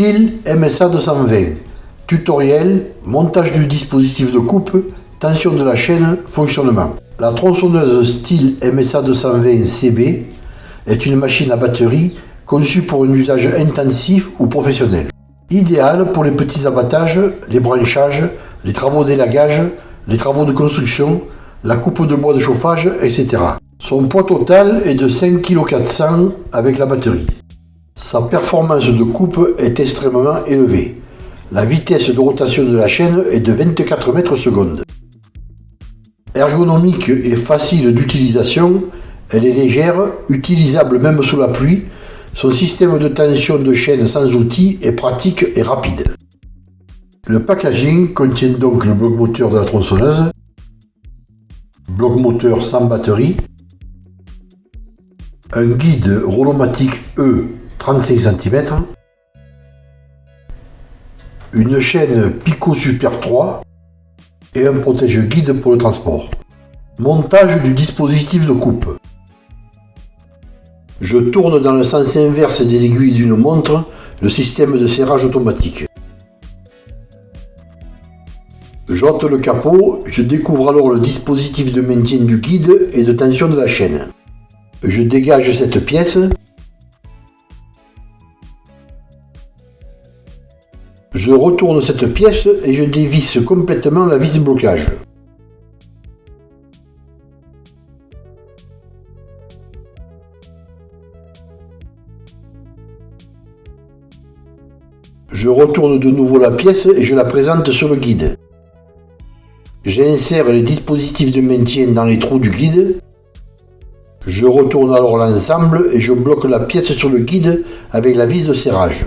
Style MSA 220. Tutoriel, montage du dispositif de coupe, tension de la chaîne, fonctionnement. La tronçonneuse style MSA 220 CB est une machine à batterie conçue pour un usage intensif ou professionnel. Idéale pour les petits abattages, les branchages, les travaux d'élagage, les travaux de construction, la coupe de bois de chauffage, etc. Son poids total est de 5 kg 400 avec la batterie. Sa performance de coupe est extrêmement élevée. La vitesse de rotation de la chaîne est de 24 mètres secondes. Ergonomique et facile d'utilisation, elle est légère, utilisable même sous la pluie. Son système de tension de chaîne sans outils est pratique et rapide. Le packaging contient donc le bloc moteur de la tronçonneuse, bloc moteur sans batterie, un guide Rolomatic E 35 cm, une chaîne Pico Super 3 et un protège-guide pour le transport. Montage du dispositif de coupe. Je tourne dans le sens inverse des aiguilles d'une montre le système de serrage automatique. J'ôte le capot, je découvre alors le dispositif de maintien du guide et de tension de la chaîne. Je dégage cette pièce. Je retourne cette pièce et je dévisse complètement la vis de blocage. Je retourne de nouveau la pièce et je la présente sur le guide. J'insère les dispositifs de maintien dans les trous du guide. Je retourne alors l'ensemble et je bloque la pièce sur le guide avec la vis de serrage.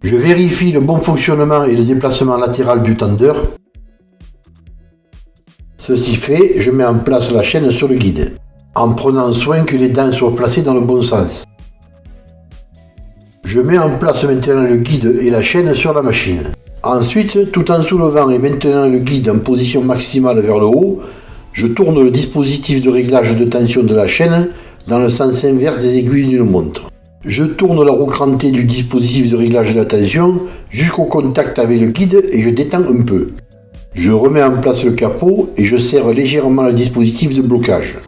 Je vérifie le bon fonctionnement et le déplacement latéral du tendeur. Ceci fait, je mets en place la chaîne sur le guide, en prenant soin que les dents soient placées dans le bon sens. Je mets en place maintenant le guide et la chaîne sur la machine. Ensuite, tout en soulevant et maintenant le guide en position maximale vers le haut, je tourne le dispositif de réglage de tension de la chaîne dans le sens inverse des aiguilles d'une montre. Je tourne la roue crantée du dispositif de réglage de la tension jusqu'au contact avec le guide et je détends un peu. Je remets en place le capot et je serre légèrement le dispositif de blocage.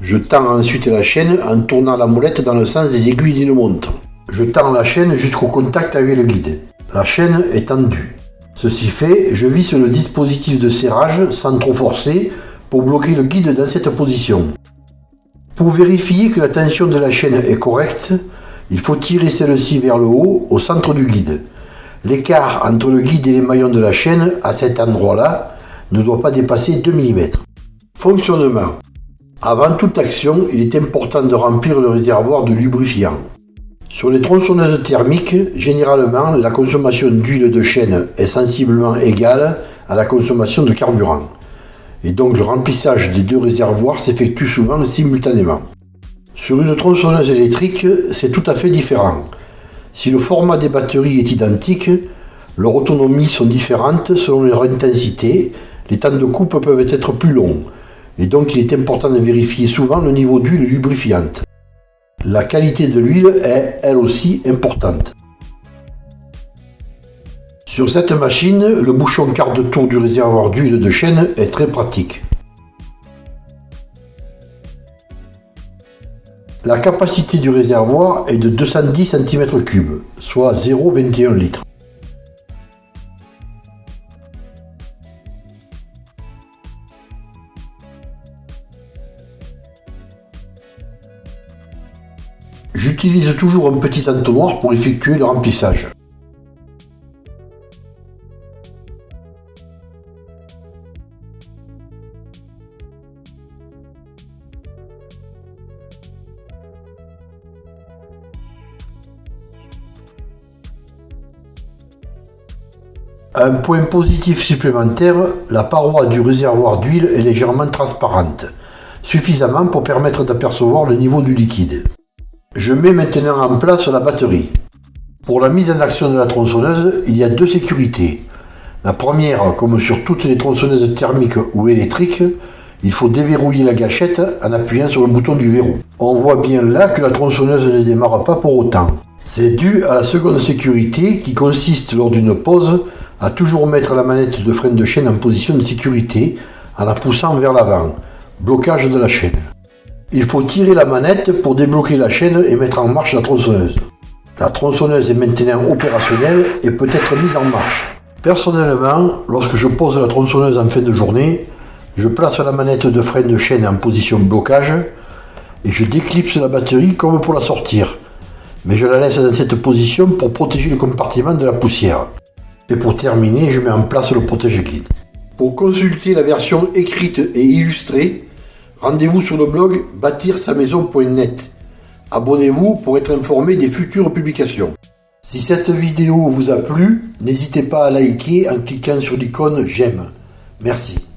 Je tends ensuite la chaîne en tournant la molette dans le sens des aiguilles d'une montre. Je tends la chaîne jusqu'au contact avec le guide. La chaîne est tendue. Ceci fait, je visse le dispositif de serrage sans trop forcer pour bloquer le guide dans cette position. Pour vérifier que la tension de la chaîne est correcte, il faut tirer celle-ci vers le haut au centre du guide. L'écart entre le guide et les maillons de la chaîne, à cet endroit-là, ne doit pas dépasser 2 mm. Fonctionnement. Avant toute action, il est important de remplir le réservoir de lubrifiant. Sur les tronçonneuses thermiques, généralement, la consommation d'huile de chaîne est sensiblement égale à la consommation de carburant. Et donc le remplissage des deux réservoirs s'effectue souvent simultanément. Sur une tronçonneuse électrique, c'est tout à fait différent. Si le format des batteries est identique, leurs autonomies sont différentes selon leur intensité, les temps de coupe peuvent être plus longs, et donc il est important de vérifier souvent le niveau d'huile lubrifiante. La qualité de l'huile est, elle aussi, importante. Sur cette machine, le bouchon quart de tour du réservoir d'huile de chaîne est très pratique. La capacité du réservoir est de 210 cm3, soit 0,21 litres. J'utilise toujours un petit entonnoir pour effectuer le remplissage. Un point positif supplémentaire, la paroi du réservoir d'huile est légèrement transparente, suffisamment pour permettre d'apercevoir le niveau du liquide. Je mets maintenant en place la batterie. Pour la mise en action de la tronçonneuse, il y a deux sécurités. La première, comme sur toutes les tronçonneuses thermiques ou électriques, il faut déverrouiller la gâchette en appuyant sur le bouton du verrou. On voit bien là que la tronçonneuse ne démarre pas pour autant. C'est dû à la seconde sécurité qui consiste lors d'une pause à toujours mettre la manette de frein de chaîne en position de sécurité en la poussant vers l'avant. Blocage de la chaîne. Il faut tirer la manette pour débloquer la chaîne et mettre en marche la tronçonneuse. La tronçonneuse est maintenant opérationnelle et peut être mise en marche. Personnellement, lorsque je pose la tronçonneuse en fin de journée, je place la manette de frein de chaîne en position blocage et je déclipse la batterie comme pour la sortir. Mais je la laisse dans cette position pour protéger le compartiment de la poussière. Et pour terminer, je mets en place le protège-guide. Pour consulter la version écrite et illustrée, rendez-vous sur le blog bâtir-sa-maison.net. Abonnez-vous pour être informé des futures publications. Si cette vidéo vous a plu, n'hésitez pas à liker en cliquant sur l'icône j'aime. Merci.